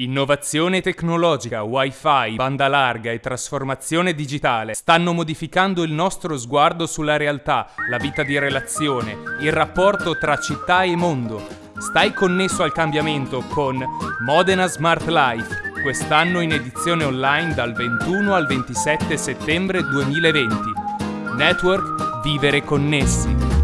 Innovazione tecnologica, wifi, banda larga e trasformazione digitale stanno modificando il nostro sguardo sulla realtà, la vita di relazione, il rapporto tra città e mondo. Stai connesso al cambiamento con Modena Smart Life, quest'anno in edizione online dal 21 al 27 settembre 2020. Network Vivere Connessi.